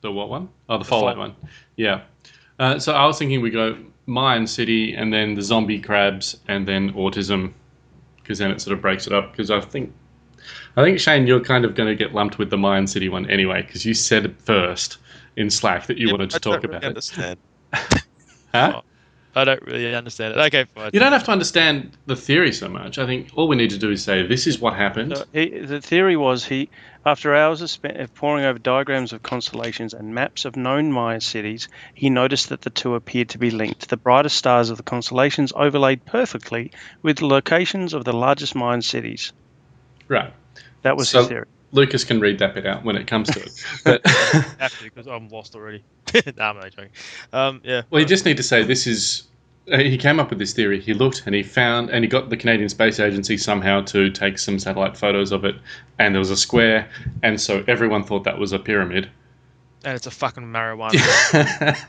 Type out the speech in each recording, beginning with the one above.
The what one? Oh, the, Fallout Fallout. one. Yeah. Uh, so I was thinking we go Mayan City and then the zombie crabs and then autism, because then it sort of breaks it up. Because I think, I think Shane, you're kind of going to get lumped with the Mayan City one anyway, because you said first in Slack that you Yeah, wanted to I talk don't really about it. understand. Huh? I don't really understand it. Okay, fine. You don't have to understand the theory so much. I think all we need to do is say this is what happened. So he, the theory was he, after hours of, spent, of poring over diagrams of constellations and maps of known Mayan cities, he noticed that the two appeared to be linked. The brightest stars of the constellations overlaid perfectly with the locations of the largest Mayan cities. Right. That was So- his theory. Lucas can read that bit out when it comes to it. But Actually, because I'm lost already. nah, I'm not joking. Um, yeah. well, you just need to say this is. Uh, He came up with this theory. He looked and he found, and he got the Canadian Space Agency somehow to take some satellite photos of it, and there was a square, and so everyone thought that was a pyramid. And it's a fucking marijuana.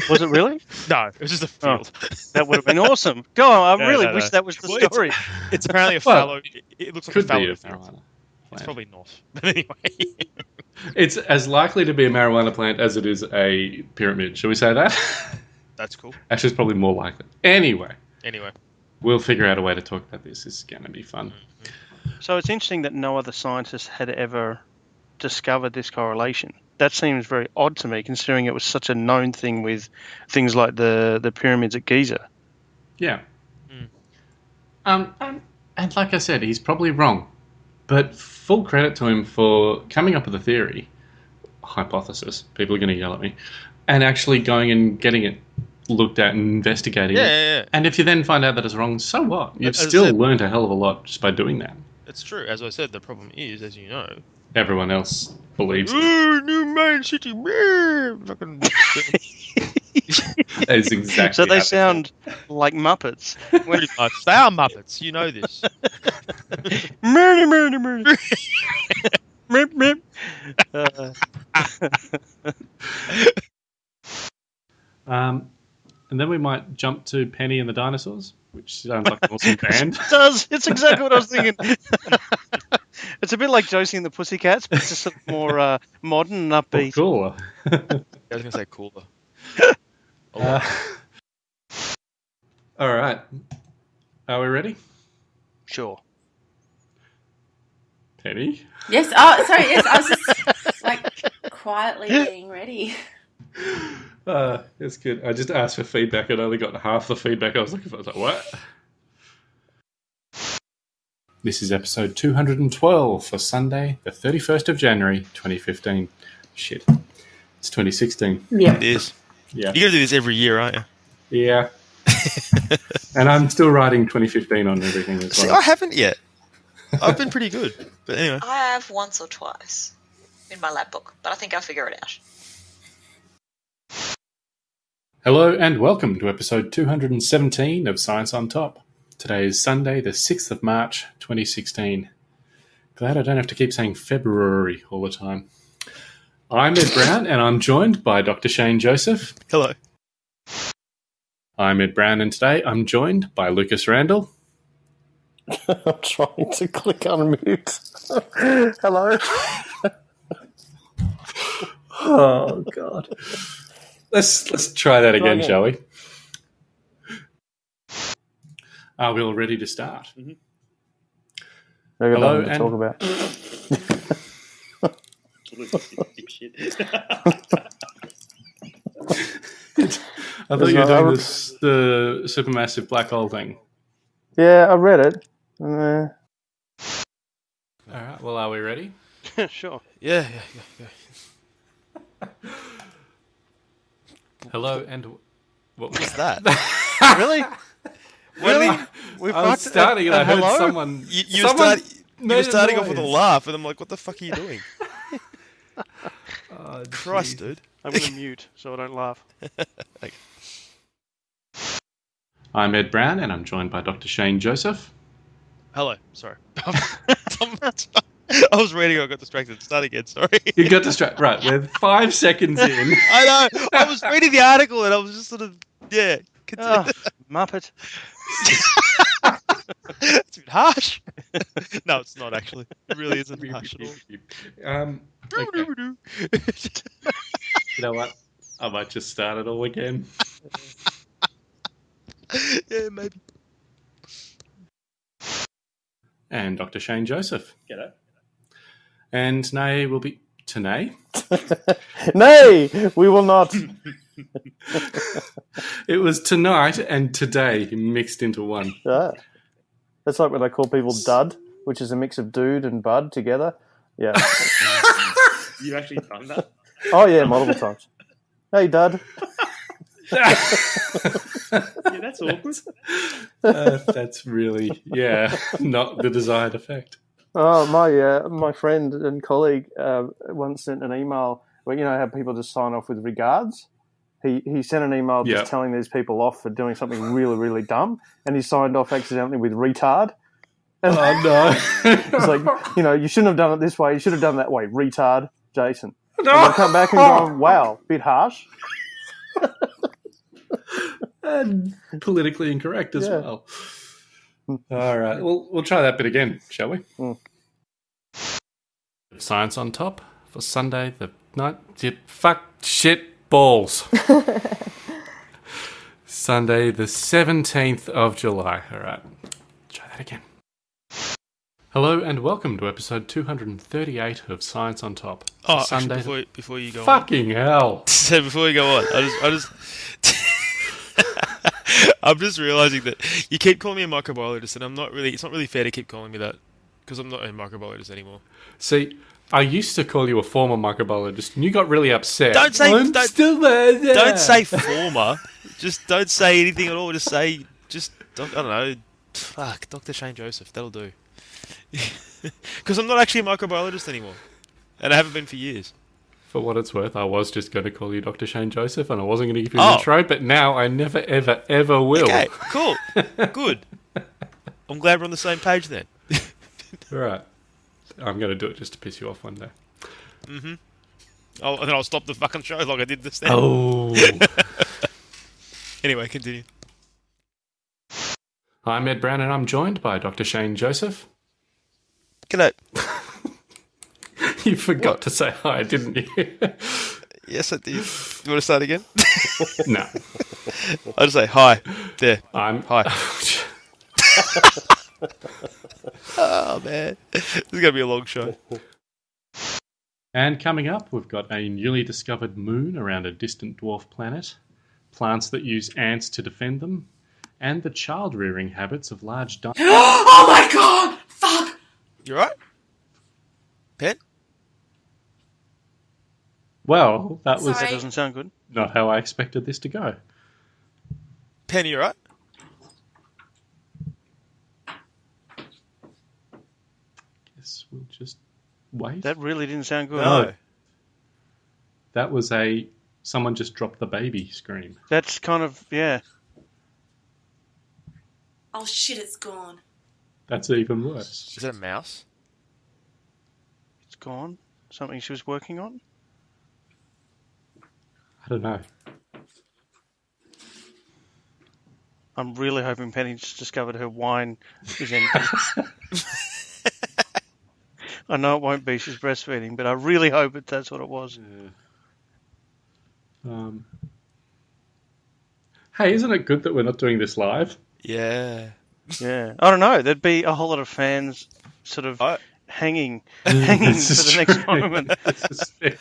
Was it really? no, it was just a Oh. field. That would have been awesome. Go on. I No, really no, wish that was the Well, story. It's apparently a Well, fallow. It, it looks like Could a fallow be a field. marijuana. It's probably not. But anyway. It's as likely to be a marijuana plant as it is a pyramid. Shall we say that? That's cool. Actually, it's probably more likely. Anyway, Anyway. we'll figure out a way to talk about this. This is going to be fun. So it's interesting that no other scientist had ever discovered this correlation. That seems very odd to me, considering it was such a known thing with things like the, the pyramids at Giza. Yeah. Mm. Um, and, and like I said, he's probably wrong, but full credit to him for coming up with a theory, hypothesis. People are going to yell at me, and actually going and getting it looked at and investigating Yeah, it. yeah, yeah. And if you then find out that it's wrong, so what? You've As still said- learned a hell of a lot just by doing that. It's true. As I said, the problem is, as you know, Everyone else believes it. Ooh, new main city. meh, Fucking. That is exactly. so they sound like Muppets. Pretty much. They are Muppets. You know this. Murder, murder, murder. Mip, mip. Uh, Um, and then we might jump to Penny and the Dinosaurs, which sounds like an awesome band. it does. It's exactly what I was thinking. it's a bit like Josie and the Pussycats, but it's just sort of more uh, modern and Oh, upbeat. cool. I was gonna say cooler. Uh, all right. Are we ready? Sure. Penny? Yes. Oh, sorry. Yes, I was just like quietly getting ready. Uh, it's good. I just asked for feedback and only got half the feedback I was looking for. I was like, what? This is episode 212 for Sunday, the 31st of January, 2015. Shit. It's 2016. Yeah. It is. Yeah. You gotta do this every year, aren't you? Yeah. and I'm still writing 2015 on everything as See, well. I haven't yet. I've been pretty good. But anyway. I have once or twice in my lab book, but I think I'll figure it out. Hello and welcome to episode 217 of Science on Top. Today is Sunday, the 6th of March, 2016. Glad I don't have to keep saying February all the time. I'm Ed Brown and I'm joined by Dr. Shane Joseph. Hello. I'm Ed Brown and today I'm joined by Lucas Randall. I'm trying to click unmute. Hello. oh God. Let's let's try that again, again. shall we? Are we all ready to start? We've got Hello, to and- talk about. I thought you were doing re- this, the supermassive black hole thing. Yeah, I read it. Uh, All right. Well, are we ready? sure. Yeah, yeah, yeah, yeah. Hello and what was that? Really? Really? We've I was got starting and a I heard someone. You, you, were, someone start, you were a starting off with a laugh, and I'm like, what the fuck are you doing? Oh, Christ, jeez. dude. I'm going to mute so I don't laugh. I'm Ed Brown and I'm joined by Dr. Shane Joseph. Hello. Sorry. I was reading, I got distracted. Start again, sorry. You got distracted. Right, we're five seconds in. I know. I was reading the article and I was just sort of, yeah. Oh, Muppet. it's a bit harsh. no, it's not actually. It really isn't harsh at all. Um, okay. You know what? I might just start it all again. yeah, maybe. And Dr. Shane Joseph. Get G'day. And Nay will be today. Nay, we will not. It was tonight and today mixed into one. Yeah. That's like when I call people dud, which is a mix of dude and bud together. Yeah. You actually done that? Oh yeah, multiple times. Hey, dud. Yeah, that's awkward. Uh, that's really, yeah, not the desired effect. Oh my, uh, my friend and colleague uh, once sent an email where you know how people just sign off with regards. He he sent an email just Yeah. telling these people off for doing something really really dumb, and he signed off accidentally with retard. And Oh no! it's like you know you shouldn't have done it this way. You should have done it that way. Retard, Jason. And I come back and go, wow, bit harsh. and politically incorrect as Yeah. well. All right, well, we'll try that bit again, shall we? Mm. Science on top for Sunday the night. Fuck shit balls. Sunday the seventeenth of July. All right, try that again. Hello and welcome to episode two hundred and thirty-eight of Science on Top. Oh, Sunday. the- before, before you go on. Fucking hell! So before you go on, I just, I just, I'm just realizing that you keep calling me a microbiologist, and I'm not really. It's not really fair to keep calling me that because I'm not a microbiologist anymore. See, I used to call you a former microbiologist, and you got really upset. Don't say- I'm don't- still there. Don't say former. just don't say anything at all. Just say, just don't, I don't know. Fuck, Dr. Shane Joseph. That'll do. Because I'm not actually a microbiologist anymore, and I haven't been for years. For what it's worth, I was just going to call you Dr. Shane Joseph, and I wasn't going to give you Oh. an intro, but now I never, ever, ever will. Okay, cool, good. I'm glad we're on the same page then. All right. I'm going to do it just to piss you off one day. Mm hmm. Oh, and then I'll stop the fucking show like I did this then. Oh. Anyway, continue. I'm Ed Brown, and I'm joined by Dr. Shane Joseph. G'day. You forgot to say hi, didn't you? Yes, I did. You want to start again? no. I'll just say hi. There. I'm. Hi. Oh man, this is gonna be a long show. And coming up, we've got a newly discovered moon around a distant dwarf planet, plants that use ants to defend them, and the child rearing habits of large dinosaurs. oh my god! Fuck! You're right? Pen? Well, that was Sorry. That doesn't sound good. not how I expected this to go. Penny, you right? Guess we'll just wait. That really didn't sound good. No. That was a someone just dropped the baby scream. That's kind of yeah. Oh shit, it's gone. That's even worse. Is that a mouse? It's gone. Something she was working on. I don't know. I'm really hoping Penny just discovered her wine is empty. I know it won't be. She's breastfeeding, but I really hope that that's what it was. Um, hey, isn't it good that we're not doing this live? Yeah. Yeah, I don't know. There'd be a whole lot of fans sort of I- hanging, hanging for This is the next moment. This is it.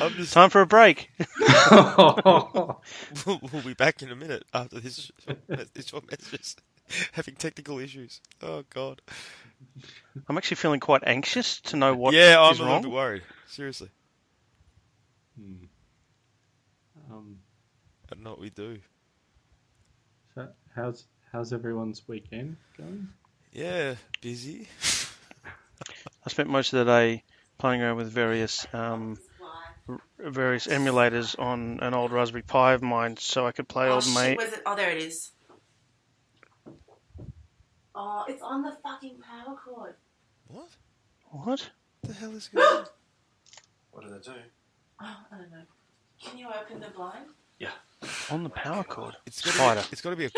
I'm just. Time for a break. We'll, we'll be back in a minute after this. This short messages having technical issues. Oh god. I'm actually feeling quite anxious to know what yeah, I'm is a little bit worried. Seriously, um, I don't we do. so how's how's everyone's weekend going? Yeah, busy. I spent most of the day playing around with various um, r- various emulators on an old Raspberry Pi of mine, so I could play oh old shit, mate. where's it? Oh, there it is. Oh, it's on the fucking power cord. What? What? the hell is going on? What did they do? Oh, I don't know. Can you open the blind? Yeah. On the power cord? It's gotta Spider. Be, it's got to be a.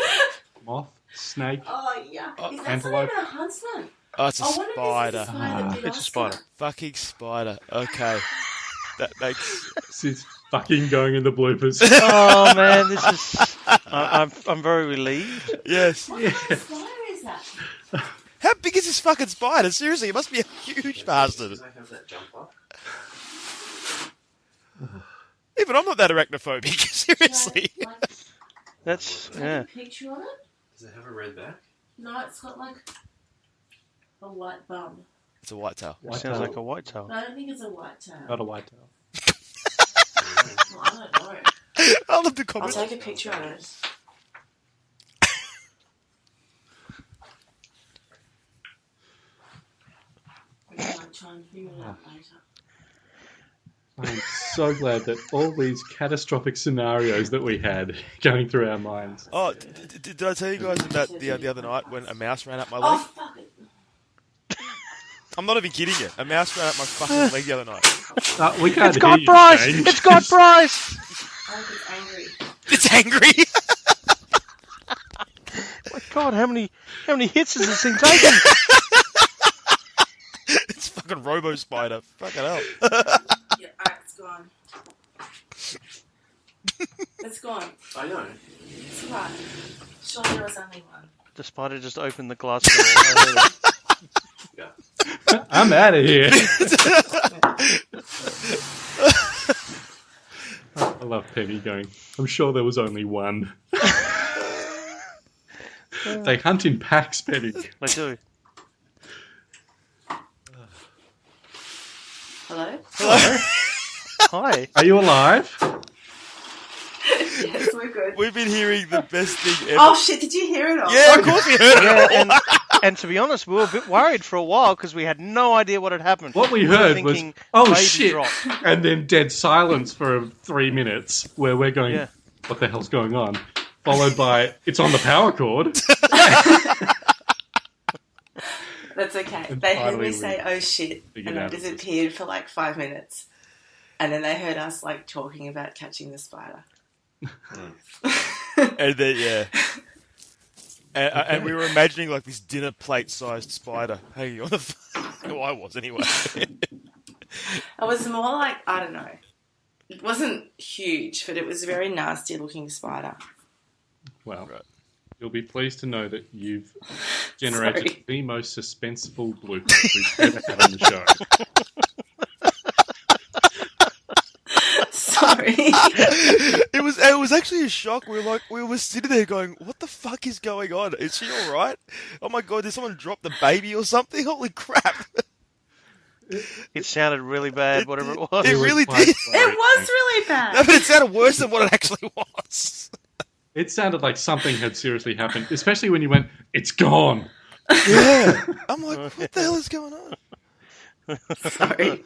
Moth, snake. Oh, yeah. Oh, is that antelope. not even a huntsman? Oh, it's a I wonder spider. if a spider that ah. It's a spider. Fucking spider. Okay, that makes. This is fucking going in the bloopers. oh man, this is. I, I'm I'm very relieved. Yes. What kind of spider is that? How big is this fucking spider? Seriously, it must be a huge bastard. Even I'm not that arachnophobic. Seriously. Like, like, That's yeah. picture of it? Does it have a red back? No, it's got like a white bum. It's a white tail. It sounds like a white tail. No, I don't think it's a white tail. Not a white tail. Well, I don't know. I love the I'll comment. take a picture of it. We might try and figure it out later. I'm so glad that all these catastrophic scenarios that we had going through our minds. Oh, d- d- did I tell you guys about the, the other night when a mouse ran up my Oh, leg? fuck it. I'm not even kidding you. A mouse ran up my fucking leg the other night. Uh, we can't It's hear got you, Bryce. James. It's got Bryce. I think it's angry. It's angry. My God, how many how many hits has this thing taken? it's fucking Robo Spider. Fucking hell. Yeah, alright, it's gone. it's gone. I know. It's right. Surely there was only one. The spider just opened the glass door. I heard it. I'm out of here. I love Penny going. I'm sure there was only one. they hunt in packs, Penny. I do. Hello? Hello? Hi. Are you alive? yes, we're good. We've been hearing the best thing oh, ever. Oh shit, did you hear it all? yeah, of course we heard it. Yeah, and, and to be honest, we were a bit worried for a while because we had no idea what had happened. What we were heard was, thinking oh shit, drop. and then dead silence for three minutes where we're going, Yeah. what the hell's going on? Followed by, it's on the power cord. That's okay. And They heard me say, oh shit, and I it disappeared for like five minutes. And then they heard us like talking about catching the spider. And then, yeah. And, uh, and we were imagining like this dinner plate sized spider hanging on the. well, I was anyway. It was more like, I don't know. It wasn't huge, but it was a very nasty looking spider. Well, Right. you'll be pleased to know that you've generated the most suspenseful bloopers we've ever had on the show. Sorry. it was it was actually a shock. We were like we were sitting there going, "What the fuck is going on? Is she all right? Oh my god, did someone drop the baby or something? Holy crap!" It sounded really bad, It whatever it was. it was really quite did. scary. it was really No, bad. but it sounded worse than what it actually was. It sounded like something had seriously happened, especially when you went, it's gone. Yeah, I'm like, what the hell is going on? Sorry.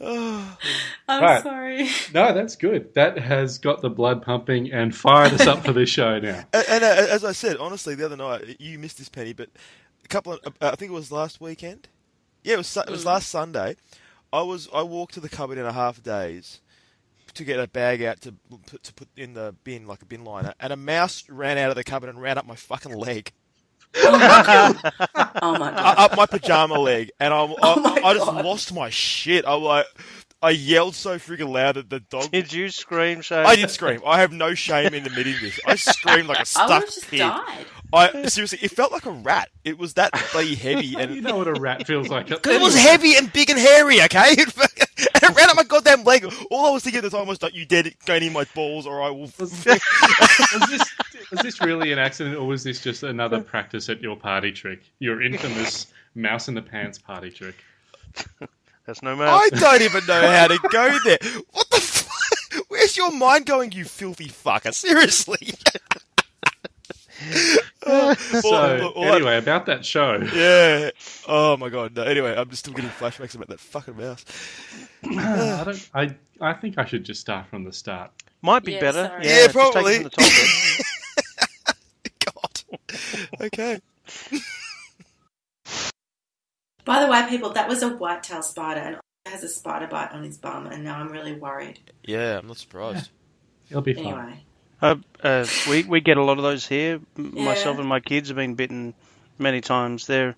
Oh, I'm Right. sorry. No, that's good. That has got the blood pumping and fired us up for this show now. and, and uh, as I said, honestly, the other night you missed this penny, but a couple of uh, I think it was last weekend. Yeah, it was it was last Sunday. I was I walked to the cupboard in a half days to get a bag out to put to put in the bin like a bin liner, and a mouse ran out of the cupboard and ran up my fucking leg, Oh my god. up my pajama leg, and I I, Oh I just lost my shit. I like I yelled so freaking loud that the dog. Did you scream, Shane? I did scream. I have no shame in admitting this. I screamed like a would stuck have just pig. died. I seriously, it felt like a rat. It was that bloody heavy, and you know what a rat feels like. Because it was heavy and big and hairy. Okay, and it ran up my goddamn leg. All I was thinking at the time was, "Don't you dare go near my balls, or I will." was, this, was this really an accident, or was this just another practice at your party trick? Your infamous mouse in the pants party trick. That's no mouse. I don't even know how to go there. What the? F- Where's your mind going, you filthy fucker? Seriously. Oh, So, all- all I- anyway, about that show. yeah. Oh my god. No, anyway, I'm just still getting flashbacks about that fucking mouse. I, don't, I, I think I should just start from the start. Might be Yeah, better. sorry. Yeah, Yeah, just take it probably. from the top. God. Okay. By the way, people, that was a white-tailed spider and has a spider bite on his bum, and now I'm really worried. Yeah, I'm not surprised. It'll be fun. Anyway, Uh, uh, we we get a lot of those here. Yeah. Myself and my kids have been bitten many times. They're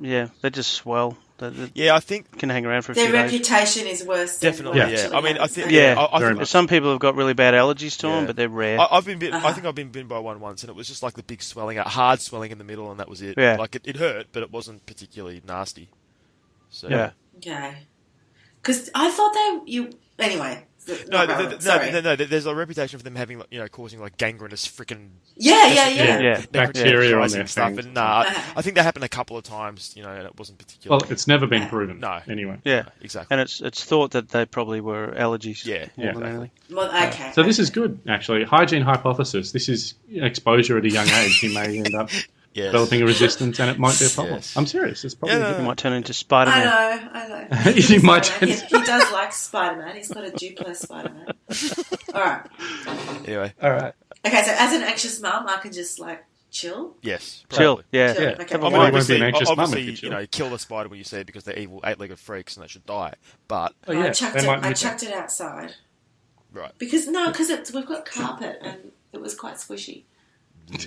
yeah, they just swell. That, that Yeah, I think can hang around for a Their few days. reputation is worse. than definitely. what Yeah, I mean, I think. so- Yeah, I, I think much. Some people have got really bad allergies to Yeah. them, but they're rare. I, I've been bit, I Uh-huh. think I've been bitten by one once, and it was just like the big swelling, a hard swelling in the middle, and that was it. Yeah. Like it, it hurt, but it wasn't particularly nasty. So yeah. Okay. Because I thought they you anyway. th- No, not th- relevant, no, no, no. There's a reputation for them having, you know, causing like gangrenous freaking Yeah, yeah, yeah. Yeah. Yeah. Bacteria on their stuff. things. And nah. I think that happened a couple of times, you know, and it wasn't particularly. Well, it's never been proven. No. Anyway. Yeah. exactly. And it's it's thought that they probably were allergies. Yeah, more yeah, than anything. Well, okay. So this is good, actually. Hygiene hypothesis. This is exposure at a young age. You may end up Yes. developing a resistance, and it might be a problem. Yes. I'm serious. It's probably Yeah, good. You might turn into Spider Man. I Man. know, I know. You He's might- Spider-Man. He, he does like Spider Man. He's got a Duplo Spider Man. All right. Anyway, All right. Okay, so as an anxious mum, I can just like chill. yes. Chill. Yeah. Chill. Yeah. Okay. I Well, mean, you be obviously, an anxious mum obviously you you, know, kill the spider when you see it because they're evil eight-legged freaks and they should die. But Oh, I chucked it. I chucked it outside right, because no, because it's we've got carpet and it was quite squishy.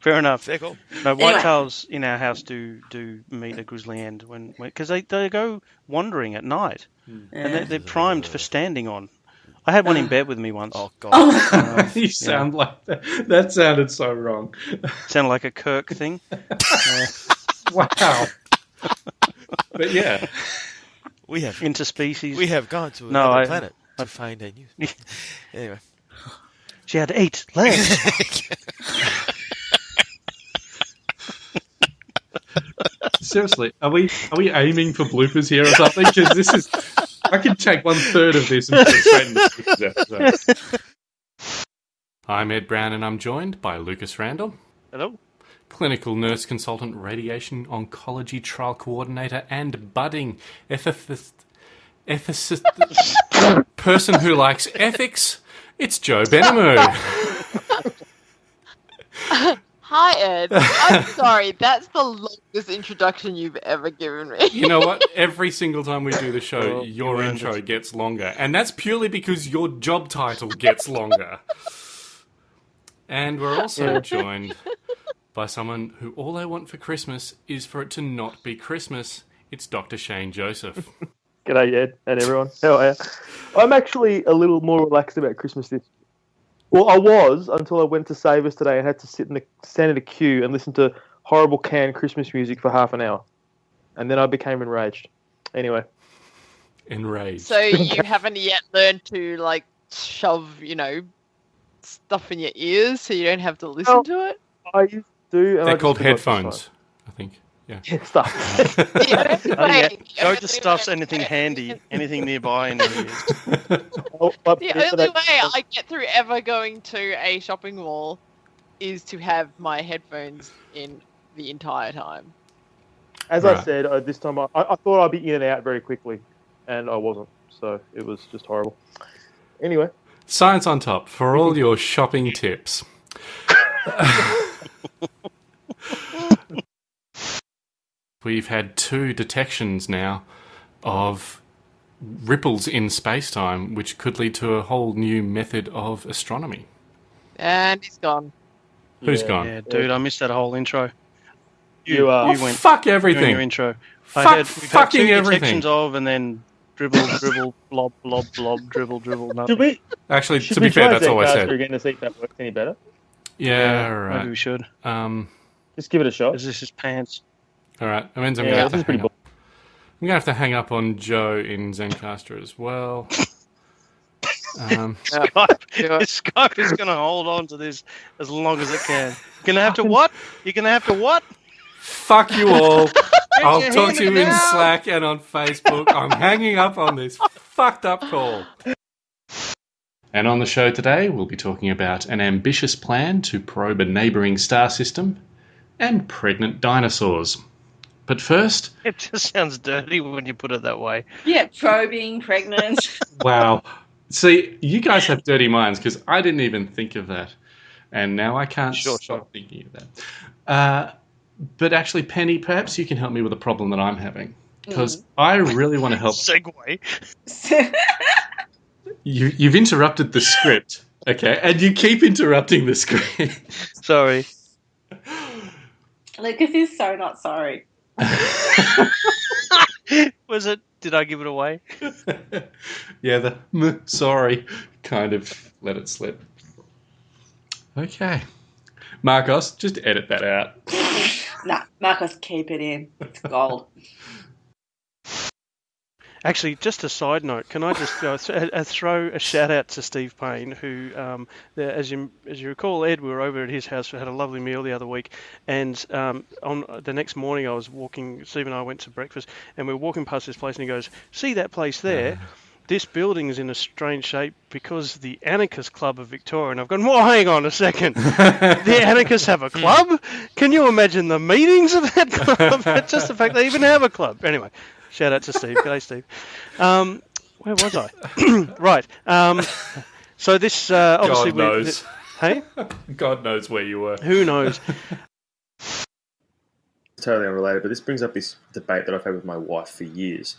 Fair enough. fair call. No, Anyway. whitetails in our house do do meet a grizzly end when because they, they go wandering at night hmm. and they're, they're primed for standing on. I had one in ah. bed with me once. Oh god. Oh my god! that. you sound like that. That sounded so wrong. Sounded like a Kirk thing. Wow. but yeah. We have Interspecies. we have gone to No, another I- planet to find a new. anyway, She had eight legs. Seriously, are we are we aiming for bloopers here or something? Because this is, I could take one third of this and put it straight into this episode. I'm Ed Brown, and I'm joined by Lucas Randall, Hello. clinical nurse consultant, radiation oncology trial coordinator, and budding ethicist, ethicist person who likes ethics. It's Joe Benamu. Hi, Ed. I'm sorry. That's the longest introduction you've ever given me. You know what? Every single time we do the show, Well, your you intro it. gets longer. And that's purely because your job title gets longer. And we're also joined by someone who all they want for Christmas is for it to not be Christmas. It's Dr. Shane Joseph. G'day, Ed, and everyone. How are you? I'm actually a little more relaxed about Christmas this. Well, I was until I went to Savers today and had to sit in the stand in a queue and listen to horrible canned Christmas music for half an hour, and then I became enraged. Anyway, Enraged. So you haven't yet learned to like shove, you know, stuff in your ears so you don't have to listen Well, to it. I do. And They're just called headphones, I think. Yeah. time. Yeah, stuff. The Oh, yeah. only Go to stuffs anything handy, anything nearby in your. Oh, I- The only I- way I get through ever going to a shopping mall is to have my headphones in the entire time. As I said, uh, this time I, I thought I'd be in and out very quickly, and I wasn't. So it was just horrible. Anyway, Science on top for all your shopping tips. We've had two detections now of ripples in space time, which could lead to a whole new method of astronomy. And he's gone. Who's Yeah. gone? Yeah, dude, I missed that whole intro. You, uh, you went Fuck you and your everything. intro. Fuck I had, we've had fucking two everything. detections of, and then dribble, dribble, blob, blob, blob, dribble, dribble. Nothing. should we? Actually, Should to we be fair, try that's all I Zencastr said. again to see if that works any better? Yeah, Maybe right. we should. Um, Just give it a shot. Is this his pants? All right. That means I'm Yeah, gonna have to hang up. I'm gonna have to hang up on Joe in Zencastr as well. Um, Skype, do it. Skype is going to hold on to this as long as it can. You're going to have to what? You're going to have to what? fuck you all. I'll talk to you hand in now. Slack and on Facebook. I'm hanging up on this fucked up call. And on the show today, we'll be talking about an ambitious plan to probe a neighbouring star system and pregnant dinosaurs. But first, It just sounds dirty when you put it that way. Yeah, probing, pregnant. wow. See, you guys have dirty minds because I didn't even think of that. And now I can't Sure, stop sure. thinking of that. Uh, but actually, Penny, perhaps you can help me with a problem that I'm having. Because I really want to help Segway. You, you've interrupted the script, okay, and you keep interrupting the script. Sorry. Lucas is so not sorry. Was it? Did I give it away? yeah, the "Mm, sorry kind of let it slip. Okay. Marcos, just edit that out. Nah, Marcos, keep it in. It's gold. Actually, just a side note, can I just uh, th- uh, throw a shout out to Steve Payne, who, um, the, as you as you recall, Ed, we were over at his house, we had a lovely meal the other week, and um, on the next morning I was walking, Steve and I went to breakfast, and we were walking past this place, and he goes, "See that place there? This building is in a strange shape because the Anarchist Club of Victoria." And I've gone, "Well, hang on a second, the Anarchists have a club? Can you imagine the meetings of that club? just the fact they even have a club." Anyway. Shout out to Steve. G'day, Steve. Um, where was I? right. Um, so this uh, obviously God we- knows. hey, God knows where you were. who knows? totally unrelated, but this brings up this debate that I've had with my wife for years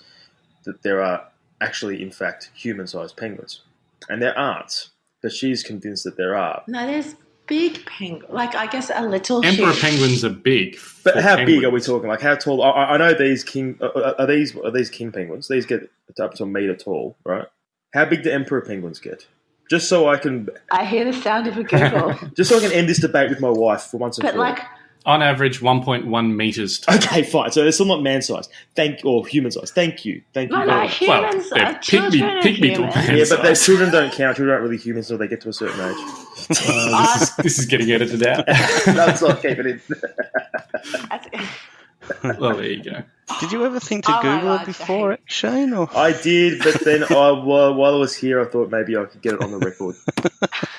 that there are actually, in fact, human sized penguins. And there aren't, but she's convinced that there are. No, there's big penguin. Like, I guess a little Emperor huge. penguins are big. But for how big are we talking? Like how tall? I, I I know these king uh, uh, are these are these king penguins. These get up to a meter tall, right? How big do emperor penguins get? Just so I can, I hear the sound of a giggle. just so I can end this debate with my wife for once and but, for all. Like, On average, 1.1 meters tall. Okay, fine. So they're still not man sized. Thank or human sized. Thank you. Thank you. no, no, much. Well, humans they're pygmy- children of pygmy to man. Yeah, but their children don't count. Children aren't really humans until they get to a certain age. Uh, this, is, this is getting edited out. That's not keeping it. That's- well, there you go. Did you ever think to Oh Google God, it before it, Shane? Or I did, but then I, while while I was here, I thought maybe I could get it on the record.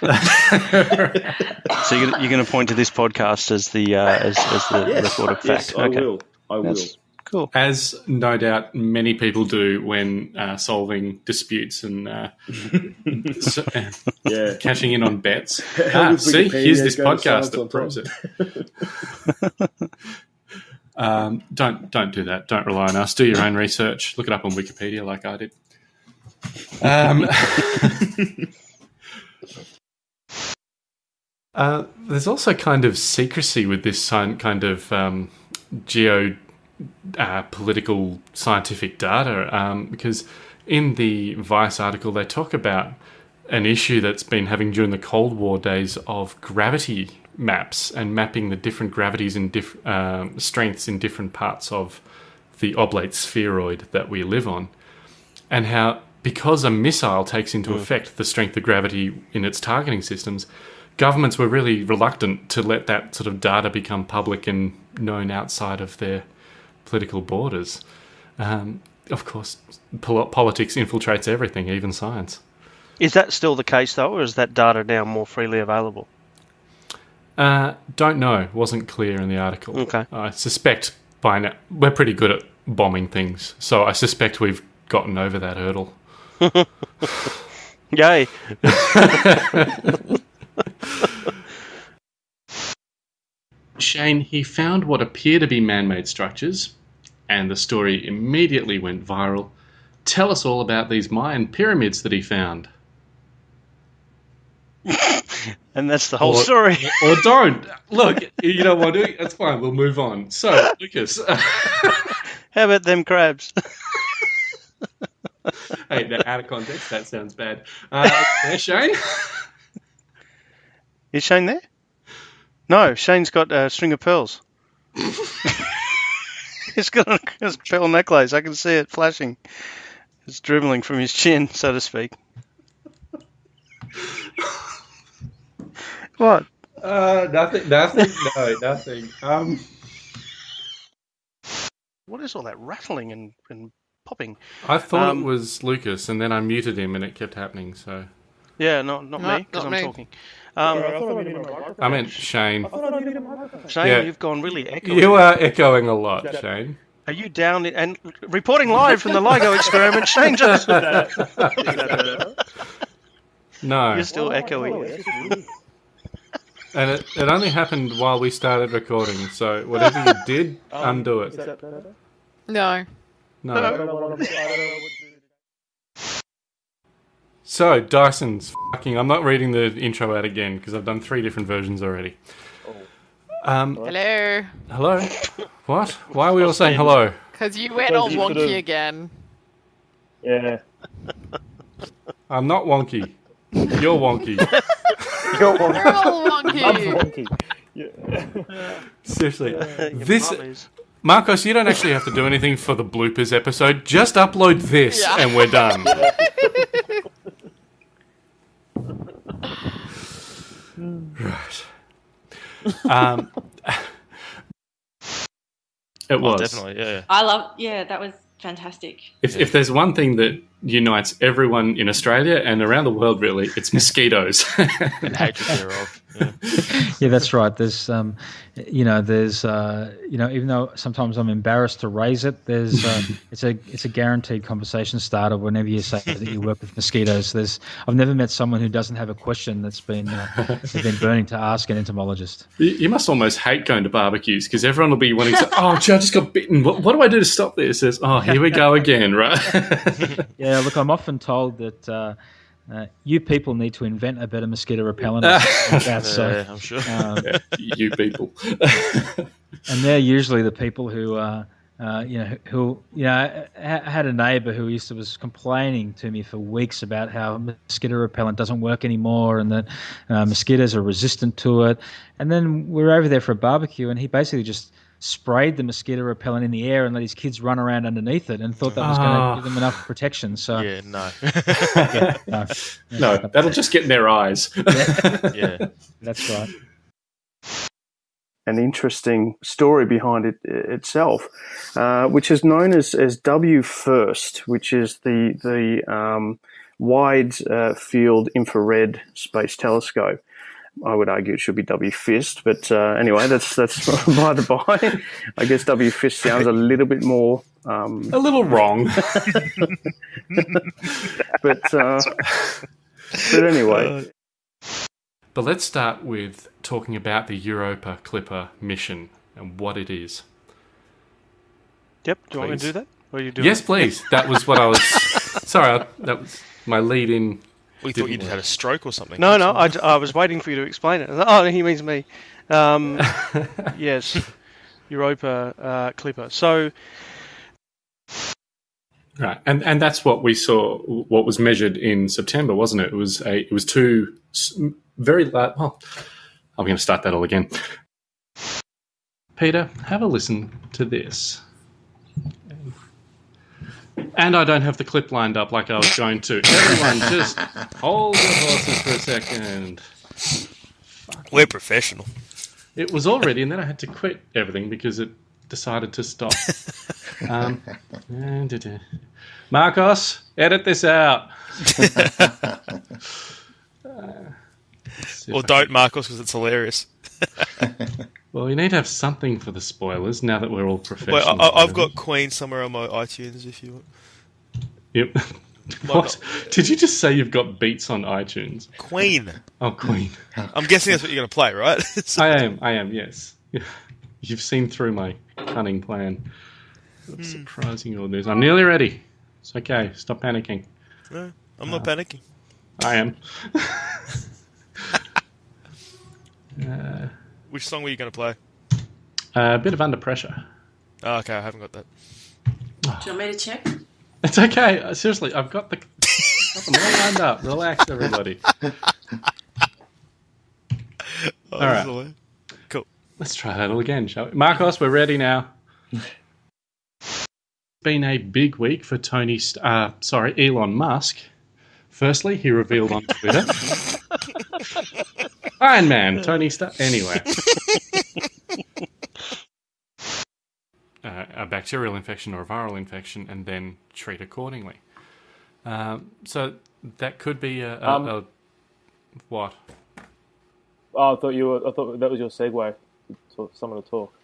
so you're gonna, you're going to point to this podcast as the uh, as, as the Yes, recorded yes, fact? I okay, will. I will. That's cool. As no doubt many people do when uh, solving disputes and uh, so, uh, Yeah. cashing in on bets. Ah, see, here's this podcast that proves it. Um, don't don't do that. Don't rely on us. Do your own research. Look it up on Wikipedia, like I did. Um, uh, there's also kind of secrecy with this kind of um, geo uh, political scientific data um, because in the Vice article they talk about an issue that's been having during the Cold War days of gravity maps and mapping the different gravities and diff- um, strengths in different parts of the oblate spheroid that we live on, and how because a missile takes into effect the strength of gravity in its targeting systems, governments were really reluctant to let that sort of data become public and known outside of their political borders. Um, of course, pol- politics infiltrates everything, even science. Is that still the case though, or is that data now more freely available? Uh, don't know. Wasn't clear in the article. Okay. I suspect by now we're pretty good at bombing things, so I suspect we've gotten over that hurdle. Yay! Shane, he found what appear to be man made structures, and the story immediately went viral. Tell us all about these Mayan pyramids that he found. And that's the whole Or- story. Or don't. Look, you don't want to. That's fine. We'll move on. So, Lucas. How about them crabs? hey, now, out of context, that sounds bad. Uh, there, Shane? Is Shane there? No, Shane's got a string of pearls. He's got a, a pearl necklace. I can see it flashing. It's dribbling from his chin, so to speak. What? Uh, nothing, nothing, no, nothing. Um, What is all that rattling and, and popping? I thought Um, it was Lucas, and then I muted him, and it kept happening. So Yeah, not not No, me because I'm me. talking. Um, I meant Shane. Shane, Yeah. you've gone really echoing. You are echoing a lot, Shane. Are you down in, and reporting live from the LIGO experiment? Shane Johnson. No, You're still echoey. And it, it only happened while we started recording. So whatever you did, undo it. No. No. So Dyson's fucking. I'm not reading the intro out again because I've done three different versions already. Um, Hello. hello. What? Why are we all saying hello? Because you went all wonky could've- again. Yeah. I'm not wonky. You're wonky. You're You're wonky. I'm wonky. wonky. Yeah. Seriously. Your This. Marcos, you don't actually have to do anything for the bloopers episode. Just upload this Yeah. and we're done. right. Um, it Oh, was. definitely, yeah. I love. Yeah, that was fantastic. If, if there's one thing that unites everyone in Australia and around the world, really, it's mosquitoes. And hatred thereof. Yeah. Yeah, that's right. There's, um, you know, there's, uh, you know, even though sometimes I'm embarrassed to raise it, there's, uh, it's a, it's a guaranteed conversation starter whenever you say that you work with mosquitoes. There's, I've never met someone who doesn't have a question that's been, uh, been burning to ask an entomologist. You, must almost hate going to barbecues because everyone will be wanting to. Oh, gee, I just got bitten. What, what do I do to stop this? Oh, here we go again, right? Yeah, look, I'm often told that. Uh, uh, you people need to invent a better mosquito repellent. or that, so, yeah, I'm sure. um, you people. and they're usually the people who uh, uh, you know who you know I, I had a neighbor who used to was complaining to me for weeks about how mosquito repellent doesn't work anymore and that uh, mosquitoes are resistant to it and then we were over there for a barbecue and he basically just sprayed the mosquito repellent in the air and let his kids run around underneath it and thought that was going Ah. to give them enough protection so Yeah, no. yeah, no, no, that'll just get in their eyes. yeah. that's right an interesting story behind it itself, uh, which is known as, as WFIRST, which is the the um, wide uh, field infrared space telescope. I would argue it should be W Fist, but uh, anyway, that's that's by the by. I guess W Fist sounds a little bit more, um, A little wrong. but uh, but anyway. But let's start with talking about the Europa Clipper mission and what it is. Yep. Do you want me to do that? Or you do Yes, please. That was what I was. Sorry, that was my lead in. We thought Didn't you would work. had a stroke or something. No, no. I, I was waiting for you to explain it. Oh, he means me. Um, yes. Europa uh, Clipper. So Right, and and that's what we saw. What was measured in September, wasn't it? It was a. It was two very large. Well, I'm going to start that all again. Peter, have a listen to this. And I don't have the clip lined up like I was going to. Everyone, just hold your horses for a second. We're professional. It was all ready, and then I had to quit everything because it decided to stop. um. Marcos, edit this out. Uh, let's see if Or don't, can- Marcos, because it's hilarious. Well, you need to have something for the spoilers now that we're all professional. Well, I, I've got Queen somewhere on my iTunes if you want. Yep. what? Did you just say you've got beats on iTunes? Queen. Oh, Queen. I'm guessing that's what you're going to play, right? So- I am. I am. Yes. You've seen through my cunning plan. Hmm. Surprising all this. I'm nearly ready. It's okay. Stop panicking. no, I'm not panicking. I am. uh, Which song were you going to play? a bit of under pressure. Oh, okay, I haven't got that. Do you want me to check? It's okay. Uh, Seriously, I've got the got them all lined up. Relax, everybody. Oh, All right. this. Cool. Let's try that all again, shall we? Marcos, we're ready now. Been a big week for Tony. St- uh, sorry, Elon Musk. Firstly, he revealed on Twitter. Iron Man, Tony Stark. Anyway, uh, a bacterial infection or a viral infection, and then treat accordingly. Um, so that could be a, a, Um, a what? Oh, I thought you were. I thought that was your segue to someone to talk.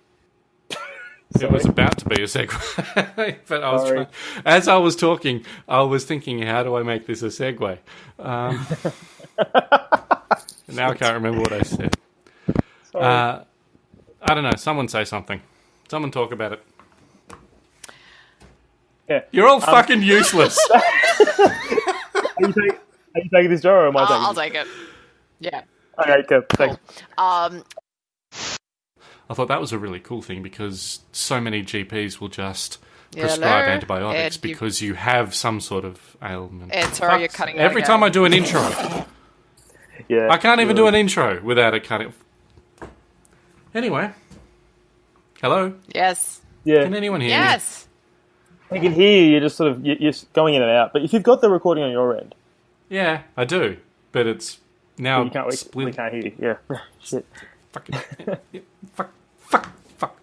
It was about to be a segue, but I was Sorry. trying, as I was talking, I was thinking, how do I make this a segue? Um, now I can't remember what I said. Uh, I don't know. Someone say something. Someone talk about it. Yeah. You're all fucking useless. Are you, take, are you taking this, Joe, or am I I'll, taking I'll it? take it. Yeah. Okay, cool. Thanks. Um, I thought that was a really cool thing because so many GPs will just prescribe hello? antibiotics Ed, because you have some sort of ailment. Ed, sorry, you're cutting out Every again. time I do an intro, Yeah. I can't even do an intro without it cutting. Anyway, hello. Yes. Yeah. Can anyone hear me? Yes. I can hear you. You're just sort of you're you're going in and out. But if you've got the recording on your end, Yeah, I do, but it's now you can't. Split. we can't hear you. Yeah. Shit. Fucking fuck, fuck, fuck.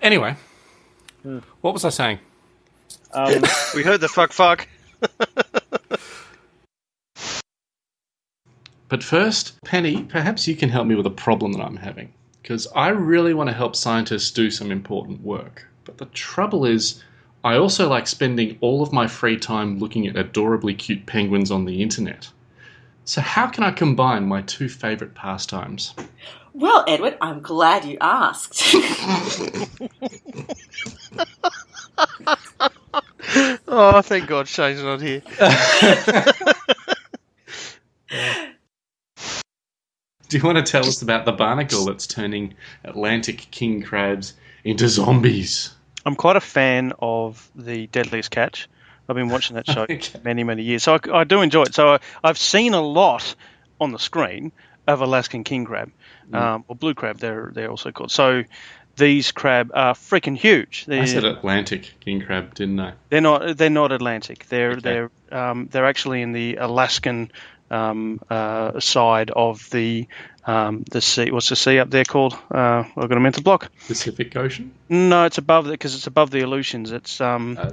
Anyway, what was I saying? Um, We heard the fuck fuck. But first, Penny, perhaps you can help me with a problem that I'm having. Because I really want to help scientists do some important work. But the trouble is, I also like spending all of my free time looking at adorably cute penguins on the internet. So, how can I combine my two favourite pastimes? Well, Edward, I'm glad you asked. Oh, thank God Shane's not here. Do you want to tell us about the barnacle that's turning Atlantic king crabs into zombies? I'm quite a fan of the Deadliest Catch. I've been watching that show Okay. many, many years, so I, I do enjoy it. So I, I've seen a lot on the screen of Alaskan king crab, um, or blue crab. They're they're also called. So these crab are freaking huge. They're, I said Atlantic king crab, didn't I? They're not. They're not Atlantic. They're Okay. they're um, they're actually in the Alaskan um, uh, side of the um, the sea. What's the sea up there called? Uh, I've got a mental block. Pacific Ocean? No, it's above it because it's above the Aleutians. It's um. Uh,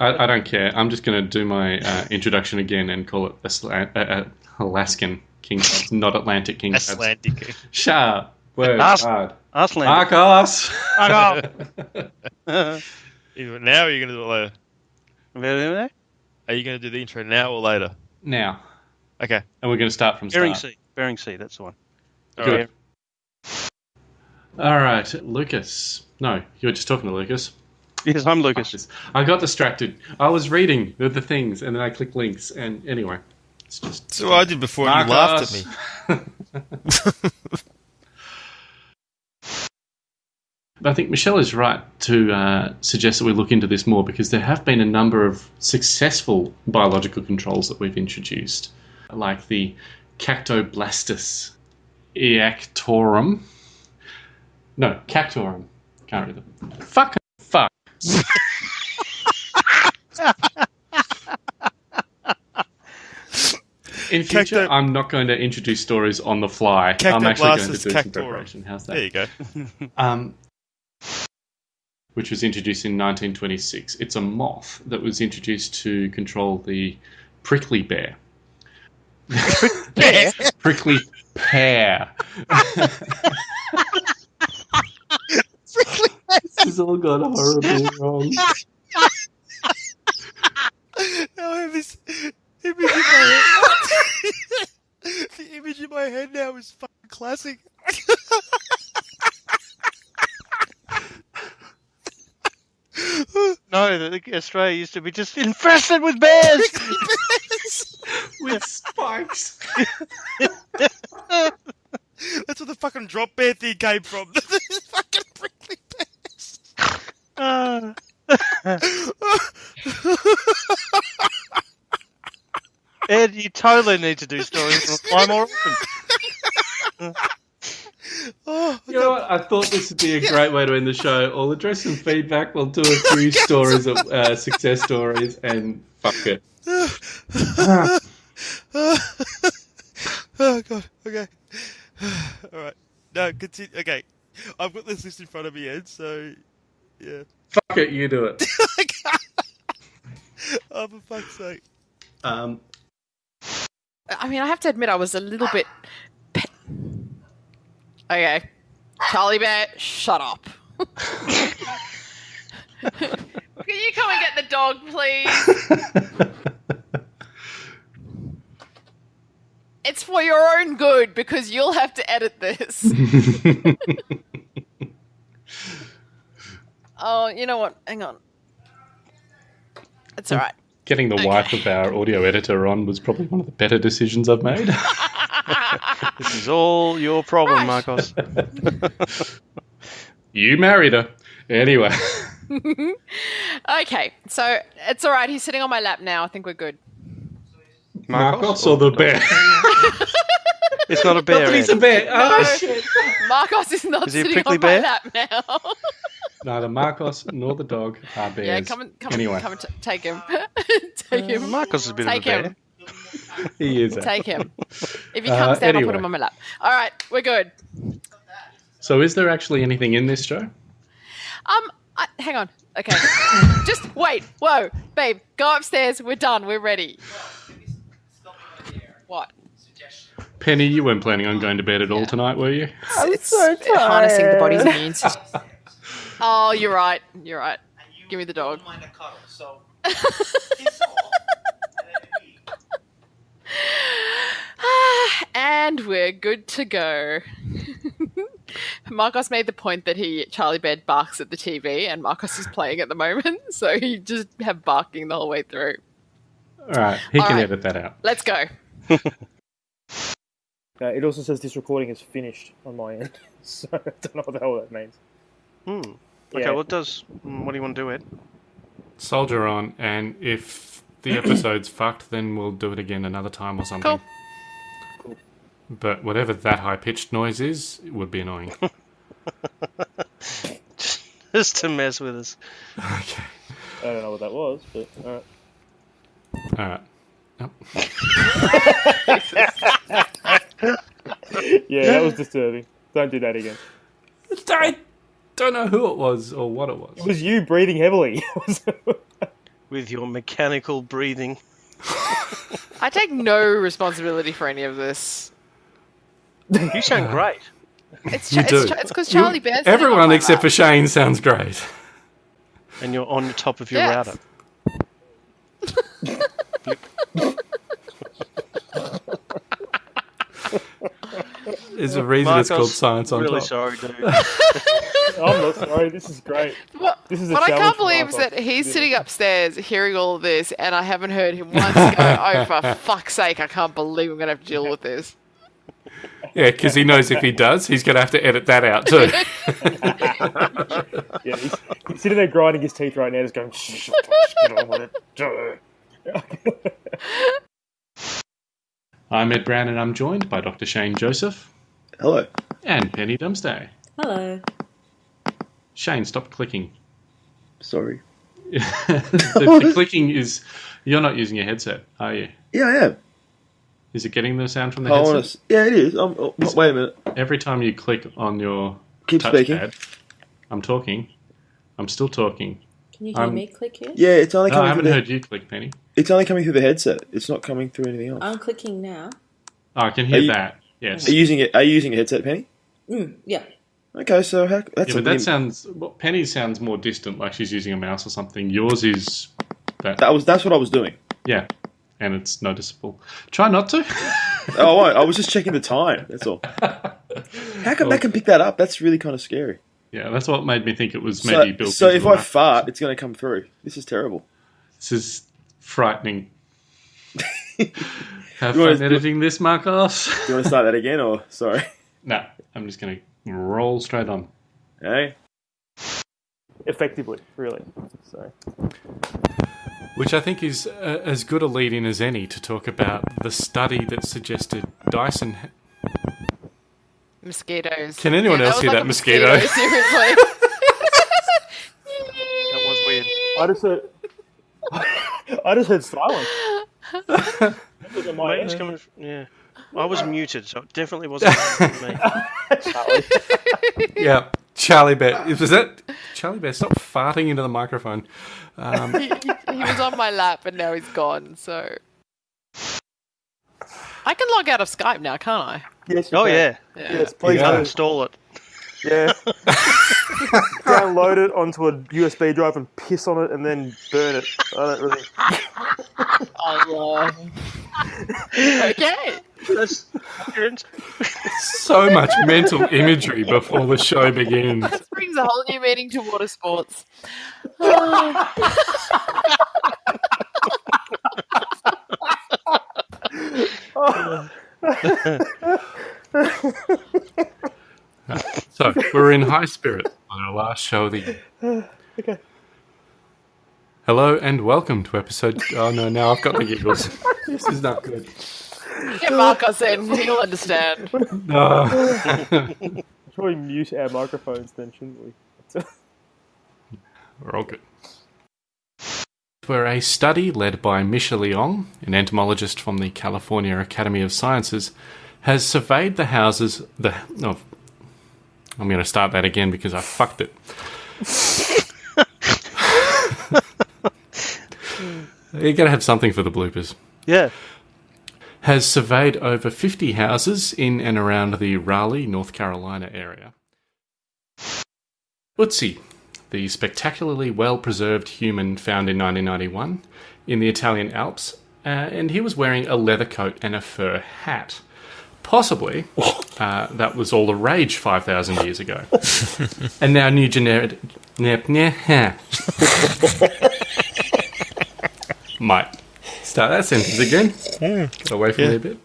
I, I don't care. I'm just going to do my uh, introduction again and call it Asla- uh, uh, Alaskan king crabs, not Atlantic king crabs. Atlantic. Shut Word As- hard. Aslan. Marcos! Either now or are you going to do it later? Are you going to do the intro now or later? now. Okay. And we're going to start from start. Sea. Bering Sea. That's the one. Good. All right, Lucas. No, you were just talking to Lucas. Yes, I'm Lucas. I got distracted. I was reading the, the things, and then I clicked links, and anyway, it's just. So I did before and you laughed at me. I think Michelle is right to uh, suggest that we look into this more because there have been a number of successful biological controls that we've introduced, like the Cactoblastis eactorum. No, Cactorum. Can't read them. Fuck. Fuck. In future, Cacto- I'm not going to introduce stories on the fly. I'm actually going to Cactoblastis do some cactorum. preparation. How's that? There you go. um, which was introduced in 1926. It's a moth that was introduced to control the prickly bear. Bear? prickly pear. this has all gone horribly wrong. now I have this image in my head. the image in my head now is fucking classic. No, the, the- Australia used to be just infested with bears. With spikes. That's where the fucking drop bear thing came from. fucking prickly bears. Ah. Ed, you totally need to do stories on fly more often. Oh, You know what? I thought this would be a great way to end the show. I'll address some feedback. We'll do a few stories of uh, success stories, and fuck it. oh god. Okay. All right. No, continue. Okay. I've got this list in front of me, Ed. So, yeah. Fuck it, you do it. oh, for fuck's sake. Um, I mean, I have to admit, I was a little bit. Okay, Charlie Bear, shut up. Can you come and get the dog, please? It's for your own good because you'll have to edit this. oh, you know what? Hang on. It's hmm. all right. Getting the wife of our audio editor on was probably one of the better decisions I've made. This is all your problem, Right. Marcos. You married her. Anyway. okay, so it's all right. He's sitting on my lap now. I think we're good. Marcos or the bear? It's not a bear. He's a Anne. bear. Oh, No. shit. Marcos is not Is he a sitting prickly on bear? my lap now. Neither Marcos nor the dog are bears. yeah, come and come, anyway, come and t- take him. take him. Marcos is a bit take of a him. bear. he is. Take him. If he Uh, comes down, I'll put him on my lap. All right, we're good. So, is there actually anything in this show? Um, I, hang on. Okay, just wait. Whoa, babe, go upstairs. We're done. We're ready. What? Penny, you weren't planning on going to bed at all tonight, were you? I'm it's harnessing the body's immune system. Oh, you're right. You're right. Give me the dog. Cuddle, so and we're good to go. Marcos made the point that he Charlie Bed barks at the TV, and Marcos is playing at the moment, so he just have barking the whole way through. All right, he All can right. edit that out. Let's go. Uh, it also says this recording is finished on my end, so I don't know what the hell that means. Hmm. Okay, Yeah. well, it does. mm, What do you want to do, Ed? Soldier on, and if the episode's fucked, then we'll do it again another time or something. Cool. But whatever that high pitched noise is, it would be annoying. Just to mess with us. okay. I don't know what that was, but uh, All right. Yep. yeah, that was disturbing. Don't do that again. I don't know who it was or what it was. It was you breathing heavily. With your mechanical breathing. I take no responsibility for any of this. You sound great. It's You Cha- do. it's Cha- it's because Charlie Bear's Everyone except for Shane sounds great. And you're on the top of your Yes. router. There's a reason it's called Marcos, Science on really Top. sorry, dude. I'm not sorry. This is great. What, This is a what I can't believe is that he's sitting upstairs hearing all of this, and I haven't heard him once go, "Oh, for fuck's sake! I can't believe I'm going to have to deal with this." Yeah, because he knows if he does, he's going to have to edit that out too. Yeah, he's, he's sitting there grinding his teeth right now, just going, "Shh, get on with it." I'm Ed Brown, and I'm joined by Dr. Shane Joseph Hello. and Penny Dumsday. Hello. Shane, stop clicking. Sorry. the, the clicking is. You're not using your headset, are you? Yeah, I am. Is it getting the sound from the I headset? wanna yeah, it is. Um, oh, wait a minute. Every time you click on your Keep speaking. touchpad, I'm talking. I'm still talking. Can you hear Um, me click here? Yeah, it's only No, I haven't through the, heard you click, Penny. It's only coming through the headset. It's not coming through anything else. I'm clicking now. Oh, I can hear you- that. Yes. Are you using it? Are you using a headset, Penny? Mm, yeah. Okay, so how, that's yeah, but that bit- sounds. Well, Penny sounds more distant, like she's using a mouse or something. Yours is that. that was that's what I was doing. Yeah, and it's noticeable. Try not to. Oh, I, I was just checking the time. That's all. How come Well- that can pick that up? That's really kind of scary. yeah, that's what made me think it was So, maybe built. so into if the I mic. fart, it's going to come through. This is terrible. this is frightening. Have You wanna- fun editing this, Marcos. Do you want to start that again, or sorry? no, I'm just going to roll straight on. Hey, Effectively, really. So, Which I think is uh, as good a lead in as any to talk about the study that suggested Dyson. Mosquitoes. Can anyone Yeah, else was hear like that a mosquito? Seriously. That was weird. I just heard. I just heard silence. That was on my Mate, it's coming. f- Yeah. I was muted, so it definitely wasn't me. Charlie. Yeah, Charlie Bear. Was that Charlie Bear? Stop farting into the microphone. Um, he, he- he was on my lap, and now he's gone. So I can log out of Skype now, can't I? Yes, you Oh, can. yeah. Yeah. Yes, please Yeah. do. Uninstall it. Yeah. Download it onto a USB drive and piss on it and then burn it. I don't really. Oh, uh, yeah. okay. That's so much mental imagery before the show begins. This brings a whole new meaning to water sports. So we're in high spirits on our last show of the year. okay. Hello and welcome to episode. Oh no, now I've got the giggles. this is not good. Get Marcos in, he'll understand. No. Probably mute our microphones then, shouldn't we? We're all good. Where a study led by Misha Leong, an entomologist from the California Academy of Sciences, has surveyed the houses. The oh, I'm going to start that again because I fucked it. You're going to have something for the bloopers. Yeah. Has surveyed over 50 houses in and around the Raleigh, North Carolina area. Ötzi, the spectacularly well preserved human found in 1991 in the Italian Alps, uh, and he was wearing a leather coat and a fur hat. Possibly, uh, that was all the rage 5,000 years ago. and now new generic. Nep, Might start that sentence again. Get away from me a bit.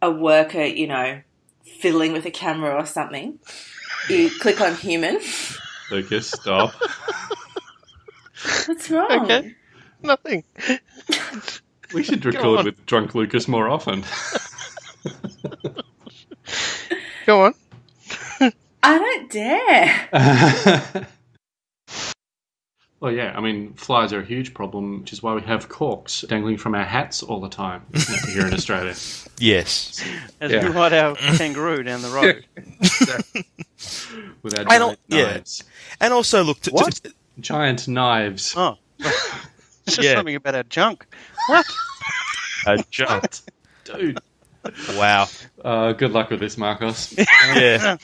A worker, you know, fiddling with a camera or something. You click on human. Lucas, stop. What's wrong? Okay. Nothing. We should record with drunk Lucas more often. Go on. I don't dare. well, yeah, I mean, flies are a huge problem, which is why we have corks dangling from our hats all the time here in Australia. Yes. As Yeah. we ride our kangaroo down the road. With our I don't- yeah. knives. And also, look, to, What? To, Giant knives. Oh. It's just Yeah. something about our junk. What? a junk. Dude. Wow. Uh, good luck with this, Marcos. yeah.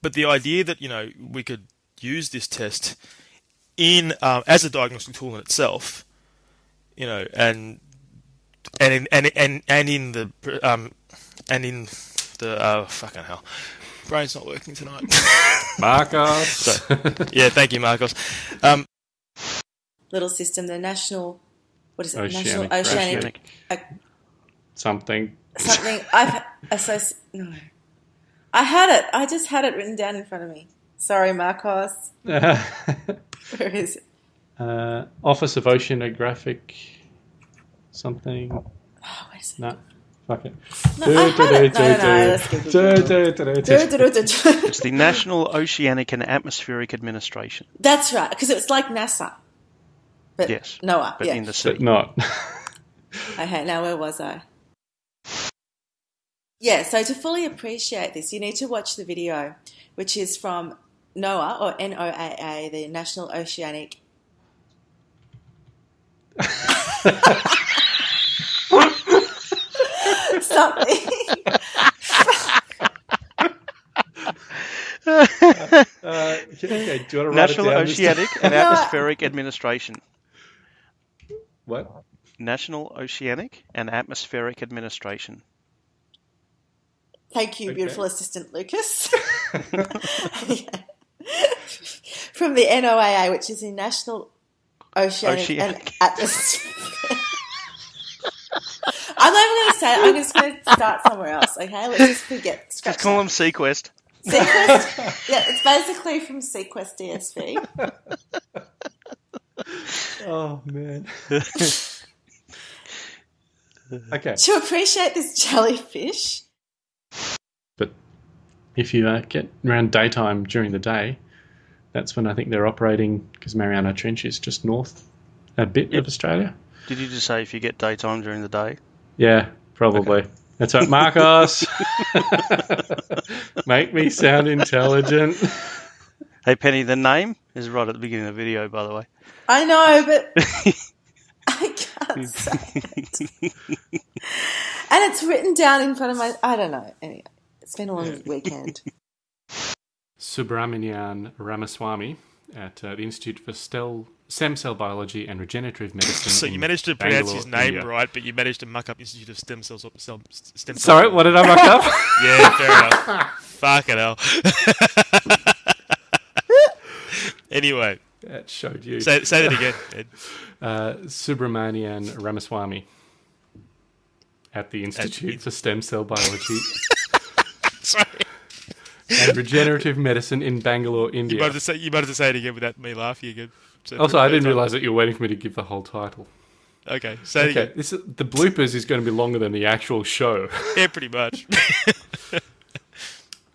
But the idea that you know we could use this test in um, as a diagnostic tool in itself, you know, and and in, and and and in the um and in the uh, fucking hell, brain's not working tonight. Marcos. So, yeah, thank you, Marcos. Um, Little system, the national. What is it? Oceanic- national Oceanic. Oceanic. Something. Something. I've. Associ- no. I had it. I just had it written down in front of me. Sorry, Marcos. uh, Where is it? Office of Oceanographic. Something. Oh, wait a second. No. Fuck it. It's the National Oceanic and Atmospheric Administration. That's right, because it was like NASA. But Yes, NOAA. but yeah. in the sea. But not. Okay, now where was I? Yeah, so to fully appreciate this, you need to watch the video, which is from NOAA, or NOAA, the National Oceanic. Something. Uh, okay, do you want to write National it down? Oceanic and Atmospheric Administration. What? National Oceanic and Atmospheric Administration. Thank you, Okay. beautiful assistant Lucas. From the NOAA, which is the National Oceanic, and Atmospheric. I'm not even going to say it. I'm just going to start somewhere else. Okay, let's just forget. Scratch Just call that. them SeaQuest. SeaQuest. yeah, it's basically from SeaQuest DSV. Oh, man. okay. To appreciate this jellyfish, But if you uh, get around daytime during the day, that's when I think they're operating because Mariana Trench is just north a bit of Australia. Did you just say if you get daytime during the day? Yeah, probably. That's right, Marcos. Make me sound intelligent. Hey, Penny, the name is right at the beginning of the video, by the way. I know, but I can't say it. And it's written down in front of my. I don't know. Anyway, it's been a long weekend. Subramanian Ramaswamy at uh, the Institute for Stel- Stem Cell Biology and Regenerative Medicine. so you managed to pronounce Bangalore, his name India. right, but you managed to muck up Institute of Stem Cells. Cell, stem Cells. Sorry, what did I muck up? Yeah, fair enough. Fuck it hell. Anyway, that showed you. say, say that again. Ed. Uh, Subramanian Ramaswamy at the Institute for Stem Cell Biology. Sorry. and regenerative medicine in Bangalore, You India. might have to say you might have to say it again without me laughing again. So Also, I didn't realise that you were waiting for me to give the whole title. Okay, say it Okay, again. this is, the bloopers is going to be longer than the actual show. Yeah, pretty much.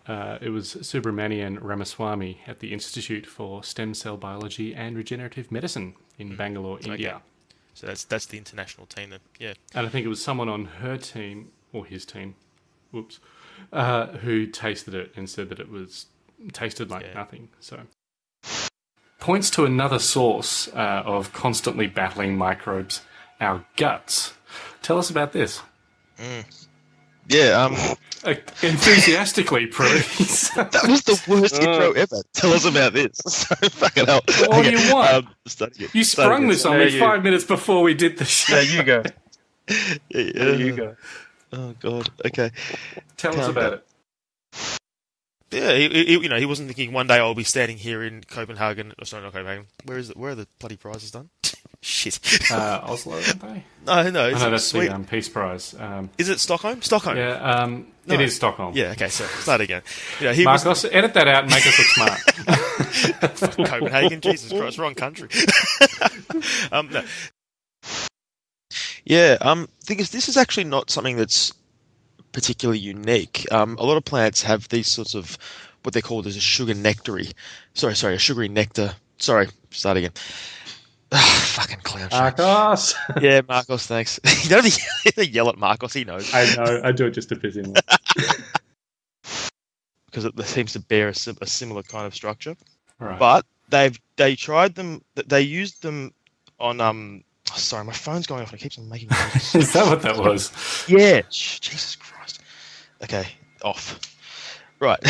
Uh, it was Subramanian Ramaswamy at the Institute for Stem Cell Biology and Regenerative Medicine in Bangalore, India. so that's that's the international team then. Yeah. And I think it was someone on her team, or his team, whoops, uh, who tasted it and said that it was tasted like Yeah. nothing. So points to another source uh, of constantly battling microbes, our guts. Tell us about this. Yeah, um, Uh, enthusiastically, please. that was the worst intro ever. Tell us about this. So fucking hell. What do you want? Um, study it. you Study sprung it. this on Yeah, me you- five minutes before we did the show. There you go. Yeah, There you go. Oh god. Okay. Tell us about down. it. Yeah, he, he, you know, he wasn't thinking one day I'll be standing here in Copenhagen. Oh, sorry, not Copenhagen. Where is it? Where are the bloody prizes done? Shit. Uh, Oslo, aren't they? no, no, I know that's sweet. the um, Peace Prize. Um, Is it Stockholm? Stockholm. yeah, um, No. it is Stockholm. Yeah. Okay. So start again. Yeah, he was Marcos, edit that out and make us look smart. Copenhagen. Jesus Christ, wrong country. um, no. Yeah. Um. Thing is, this is actually not something that's particularly unique. Um. A lot of plants have these sorts of what they're called as a sugar nectary. Sorry, sorry, a sugary nectar. Sorry. Start again. Fucking clown. shit. Marcos. yeah, Marcos. Thanks. you don't have to yell at Marcos. He knows. I know. I do it just to piss him off. because it seems to bear a, a similar kind of structure. Right. But they've they tried them. They used them on um. oh, sorry, my phone's going off and it keeps on making noises. is that what that was? yeah. Jesus Christ. Okay, off. Right.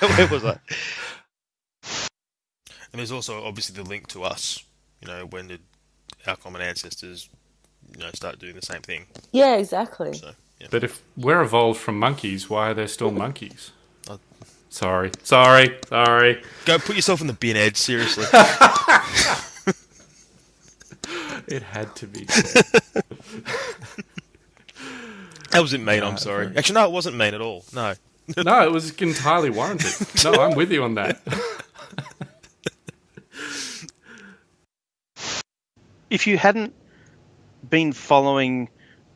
now where was I? And there's also obviously the link to us. You know, when did our common ancestors, you know, start doing the same thing? Yeah, exactly. So yeah. But if we're evolved from monkeys, why are there still monkeys? Oh. Sorry. Sorry. Sorry. Go put yourself in the bin, Ed. Seriously. It had to be. that wasn't mean. Nah, I'm sorry. sorry. Actually, no, it wasn't mean at all. No. no, it was entirely warranted. No, I'm with you on that. If you hadn't been following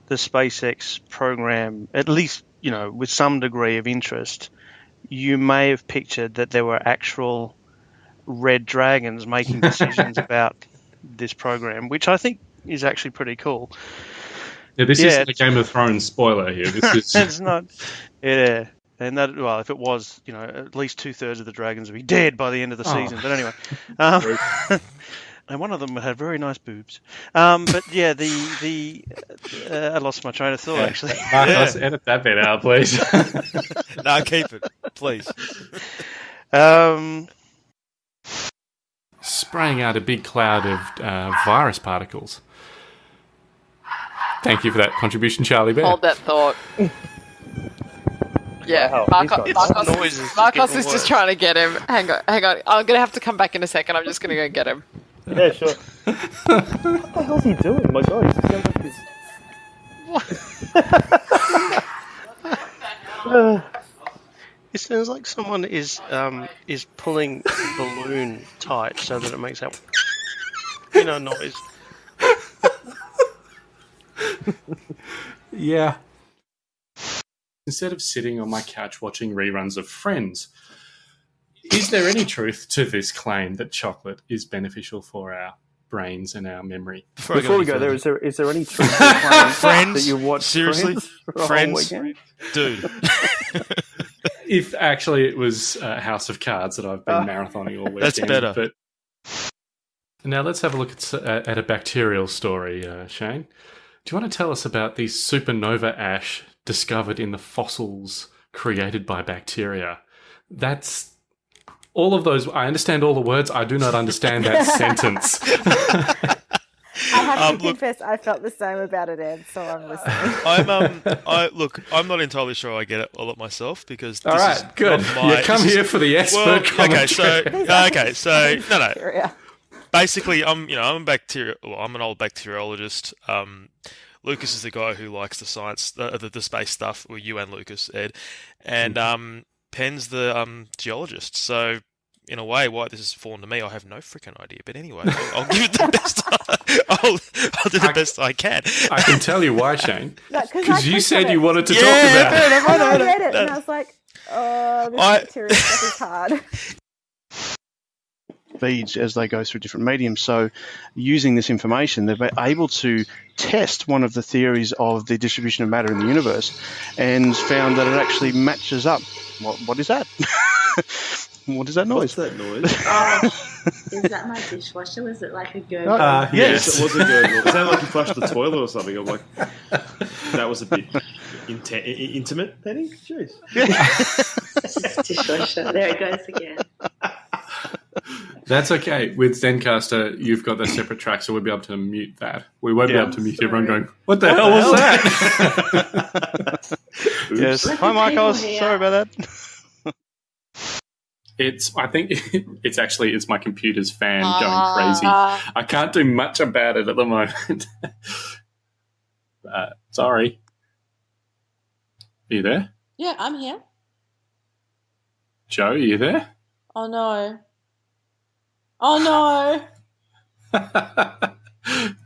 the SpaceX program, at least you know with some degree of interest, you may have pictured that there were actual red dragons making decisions about this program, which I think is actually pretty cool. Yeah, this Yeah, isn't a Game of Thrones spoiler here. This is it's not, yeah. And that, well, if it was, you know, at least two thirds of the dragons would be dead by the end of the Oh. season. But anyway, um, and one of them had very nice boobs. Um, but yeah, the the uh, I lost my train of thought Yeah. actually. Marcos, edit that bit out, please. no, keep it, please. Um, Spraying out a big cloud of uh, virus particles. Thank you for that contribution, Charlie Bear. Hold that thought. Yeah, Wow, Marco, Marcos, is just Marcos is just trying to get him. Hang on, hang on. I'm gonna have to come back in a second. I'm just gonna go get him. Yeah, sure. what the hell's he doing? My God, he sounds like this. Uh, it sounds like someone is um, is pulling the balloon tight so that it makes that you know noise. Yeah. Instead of sitting on my couch watching reruns of Friends, is there any truth to this claim that chocolate is beneficial for our brains and our memory? Before, I before we any go there, further- is there is there any truth to the Friends? that you watch Seriously? Friends for a whole Friends? dude. If actually it was uh, House of Cards that I've been Ah. marathoning all weekend. That's better. But now let's have a look at, uh, at a bacterial story, uh, Shane. Do you want to tell us about the supernova ash discovered in the fossils created by bacteria? That's all of those. I understand all the words. I do not understand that sentence. I have Um, to look- confess, I felt the same about it, Ed. So I'm listening. I'm um, I look, I'm not entirely sure I get it all up myself because this all right, is good. not my- you come this is- here for the expert Well, okay, so commentary. okay, so no, no. Basically, I'm you know I'm a bacteria. Well, I'm an old bacteriologist. Um, Lucas is the guy who likes the science, the, the, the space stuff. Well, you and Lucas, Ed, and um, Penn's the um, geologist, so in a way, why this has fallen to me, I have no freaking idea. But anyway, I'll, I'll give it the best. I'll, I'll do the best I can. I can tell you why, Shane. No, 'cause I Because you said on you wanted to Yeah, talk about fair it. enough, I And I know, read it, and I was like, "Oh, this I- material stuff is hard." Feeds as they go through different mediums. So, using this information, they've been able to test one of the theories of the distribution of matter in the universe, and found that it actually matches up. What, what is that? what is that noise? What's that noise? Oh, is that my dishwasher? Was it like a gurgle? Uh, yes. yes. it was a gurgle. It sounded like you flushed the toilet or something. I'm like, that was a bit inte- i- i- intimate, Penny. Jeez. dishwasher. There it goes again. That's okay. With Zencastr, you've got the separate track, so we'll be able to mute that. We won't Yeah. be able to mute everyone going, What the hell was that? yes. Let Hi, the Marcos. people. Sorry about that. It's. I think it's actually it's my computer's fan Ah. going crazy. Uh, I can't do much about it at the moment. uh, sorry. Are you there, yeah, I'm here. Joe? Are you there? Oh no. Oh no.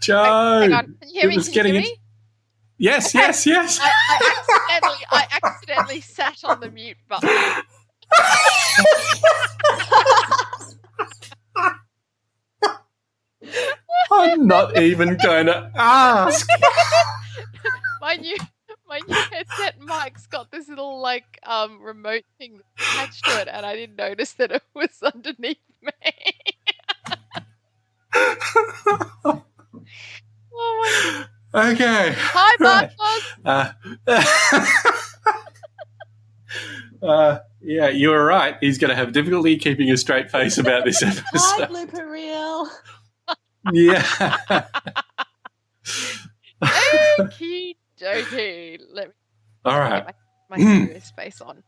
Joe. Hang on, can you hear me? was Can you hear getting me? Yes, yes, yes. I, I accidentally, I accidentally sat on the mute button. I'm not even going to ask. my new, my new headset mic's got this little like um remote thing attached to it, and I didn't notice that it was underneath me. Oh my! Okay. Hi, Right. Uh, uh, yeah, you were right. He's going to have difficulty keeping a straight face about this episode. Hi, blooper reel. yeah. Okie dokie. Let me All right. my, my serious face on.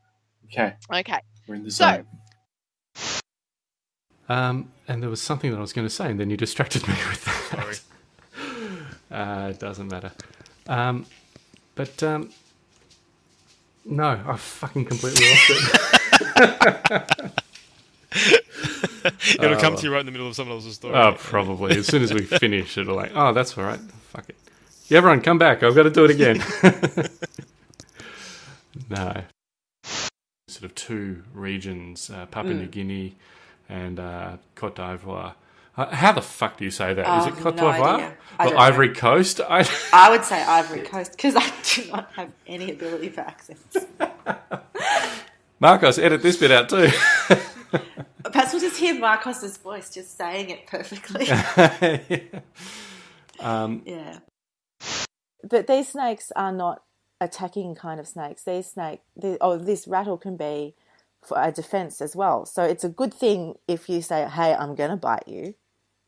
Okay. Okay. We're in the So- zone. Um, and there was something that I was going to say, and then you distracted me with that. Sorry. Uh, it doesn't matter. Um, but um, no, I fucking completely lost it. It'll come Oh. to you right in the middle of someone else's story. Oh, probably. As soon as we finish, it'll like, oh, that's all right. Fuck it. Yeah, everyone, come back. I've got to do it again. no. Sort of two regions, uh, Papua New Mm. Guinea and uh, Cote d'Ivoire. Uh, how the fuck do you say that? Is Oh, it Cote no d'Ivoire? idea. I Or don't know. Ivory Coast? I, I would say Ivory Coast because I do not have any ability for accents. Marcos, edit this bit out too. Perhaps we'll just hear Marcos's voice just saying it perfectly. um, yeah. But these snakes are not attacking kind of snakes. These snake, the, oh, this rattle can be for a defense as well. So it's a good thing if you say, "Hey, I'm going to bite you."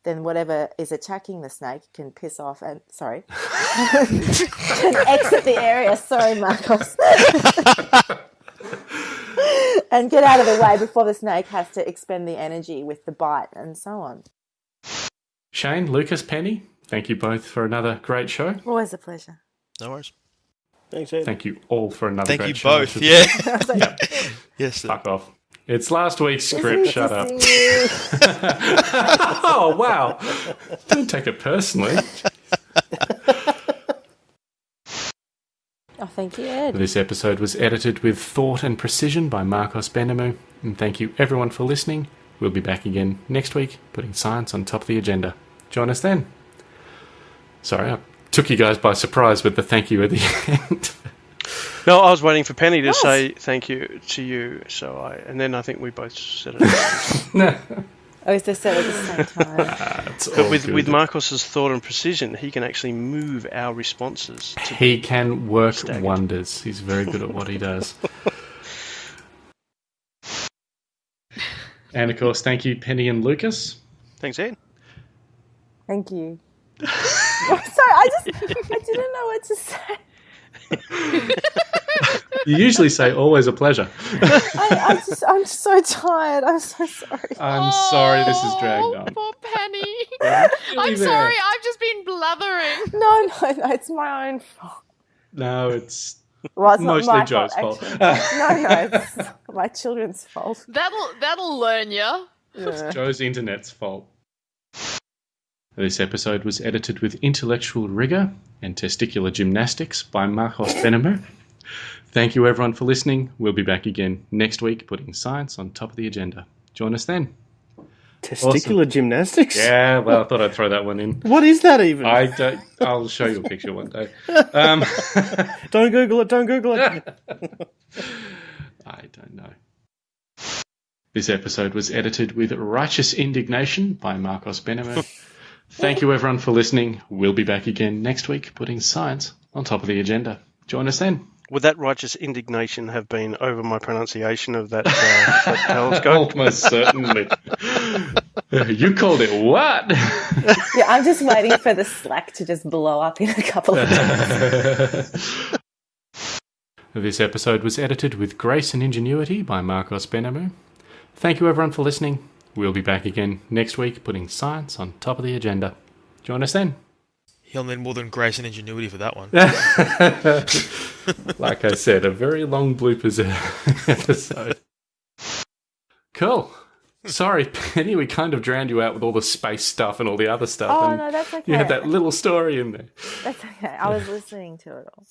Then whatever is attacking the snake can piss off and sorry, can exit the area. Sorry, Marcos, and get out of the way before the snake has to expend the energy with the bite and so on. Shane, Lucas, Penny, thank you both for another great show. Always a pleasure. No worries. Thanks, Ed. Thank you all for another Thank great you show. Both. should- Yeah. I was like, yes. sir. Fuck off. It's last week's script. Shut up. oh, wow. Don't take it personally. Oh, thank you, Ed. This episode was edited with thought and precision by Marcos Benemu. And thank you everyone for listening. We'll be back again next week, putting science on top of the agenda. Join us then. Sorry, I took you guys by surprise with the thank you at the end. No, I was waiting for Penny to Yes. say thank you to you. So I, and then I think we both said it. no. Oh, is this said at the same time? It's but with good. with Marcos's thought and precision, he can actually move our responses. To, He can work Staggered. wonders. He's very good at what he does. and of course, thank you, Penny and Lucas. thanks, Ed. Thank you. I'm sorry, I just I didn't know what to say. You usually say always a pleasure. I, I just I'm so tired. I'm so sorry. I'm sorry this is dragged Oh, on. Poor Penny. I'm there. sorry. I've just been blathering. No, no, no, it's my own fault. No, it's Well, it's Mostly not my Joe's fault. fault. no, no, it's my children's fault. That'll that'll learn you. Yeah. Joe's internet's fault. This episode was edited with intellectual rigour and testicular gymnastics by Marcos Benemer. Thank you, everyone, for listening. We'll be back again next week, putting science on top of the agenda. Join us then. Testicular gymnastics? Yeah, well, I thought I'd throw that one in. What is that even? I don't. I'll show you a picture one day. Um, don't Google it. Don't Google it. I don't know. This episode was edited with righteous indignation by Marcos Benemer. Thank you, everyone, for listening. We'll be back again next week, putting science on top of the agenda. Join us then. Would that righteous indignation have been over my pronunciation of that, uh, that telescope? Almost certainly. you called it what? Yeah, I'm just waiting for the Slack to just blow up in a couple of days. This episode was edited with grace and ingenuity by Marcos Benamu. Thank you, everyone, for listening. We'll be back again next week, putting science on top of the agenda. Join us then. He'll need more than grace and ingenuity for that one. like I said, a very long bloopers episode. Cool. Sorry, Penny, we kind of drowned you out with all the space stuff and all the other stuff. Oh, and no, that's okay. You had that little story in there. That's okay. I was listening to it all.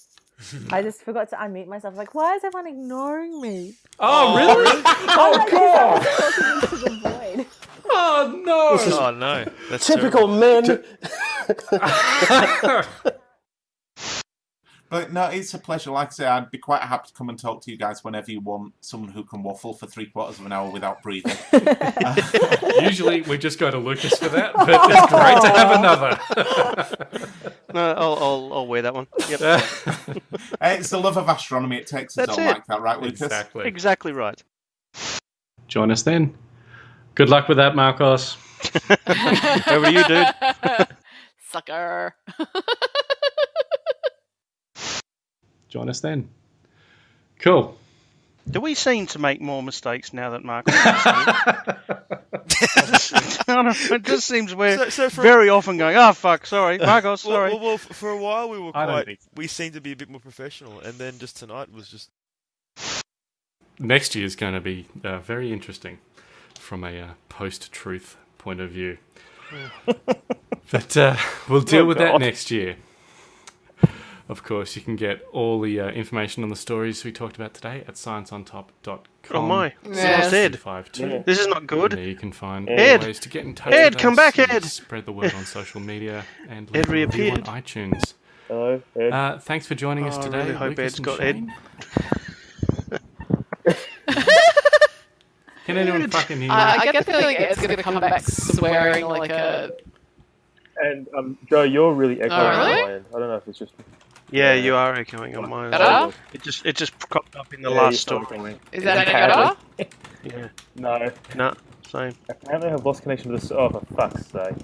I just forgot to unmute myself. Like, why is everyone ignoring me? Oh, oh. really? oh, oh God. God! Talking the. Oh, no. Oh, no. That's typical men. But no, it's a pleasure. Like I say, I'd be quite happy to come and talk to you guys whenever you want. Someone who can waffle for three quarters of an hour without breathing. Usually we just go to Lucas for that, but it's great to have another. No, I'll, I'll, I'll wear that one. Yep. It's the love of astronomy. It takes us That's all it. like that, right, Lucas? Exactly. Exactly right. Join us then. Good luck with that, Marcos. Over to you, dude. Sucker. Join us then. Cool. Do we seem to make more mistakes now that Marcos is here? I don't know, it just seems we're So- so for- very often going, oh, fuck, sorry, Marcos, sorry. well, well, f- for a while we were quite. think We seemed to be a bit more professional, and then just tonight was just. Next year is going to be uh, very interesting from a uh, post-truth point of view. but uh, we'll deal Oh, with that next year. Of course, you can get all the uh, information on the stories we talked about today at scienceontop.com. Oh, my. Yes. Ed. 52. Yeah. This is not And good. there you can find Ed. ways to get in touch Ed, with come us back, and Ed. Spread the word on social media and Ed leave a review on iTunes. Hello, Ed. Uh, thanks for joining us Oh, I today. really hope Lucas Ed's and got Ed. Can anyone fucking hear I, me? I get the feeling Ed's going to come back swearing like a. and um, Joe, you're really echoing Oh, really? my end. I don't know if it's just. Yeah, you are echoing on mine. as Better? It just it just cropped up in the Yeah, last you're story. Is that any Apparently. better? Yeah. No. No, same. I Apparently, I've lost connection to the. Oh, for fuck's sake!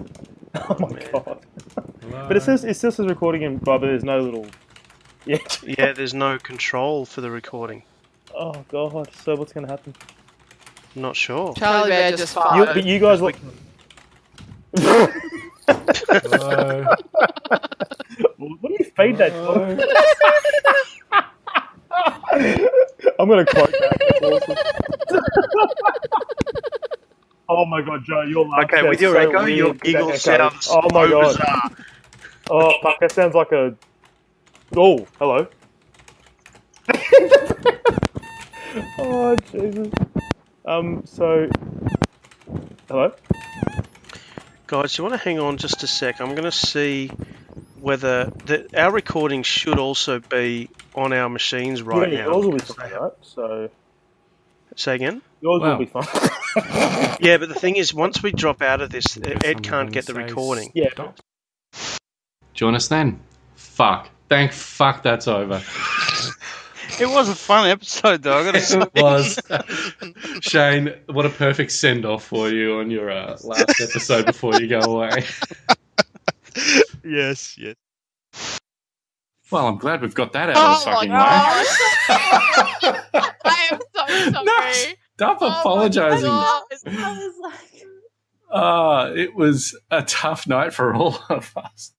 Oh my Man. god! Hello? But it says it still says recording, and but there's no little. Yeah. Yeah, there's no control for the recording. Oh god! So what's gonna happen? Not sure. Charlie Bear just You, but you guys what? Hello. what do you feed that? dog? I'm gonna quote that. Oh my god, Joe, you're laugh Okay, with sounds your so echo, weird your with that giggle echo. sounds Oh my so god. bizarre. Oh fuck, that sounds like a. Oh, hello. oh Jesus. Um. So. Hello. Guys, you want to hang on just a sec? I'm going to see whether the, our recording should also be on our machines right yeah, now. yours will be fine, right? So Say again? yours Wow. will be fine. Yeah, but the thing is, once we drop out of this, Guess Ed I'm can't get the recording. Yeah. stop. Join us then. Fuck. Thank fuck that's over. It was a fun episode, though. I got to say. it was. Shane, what a perfect send off for you on your uh, last episode before you go away. Yes, yes. Well, I'm glad we've got that out Oh of the my fucking god! way. I am so sorry. No, Stop Oh my apologizing. God. I was like, Uh, it was a tough night for all of us.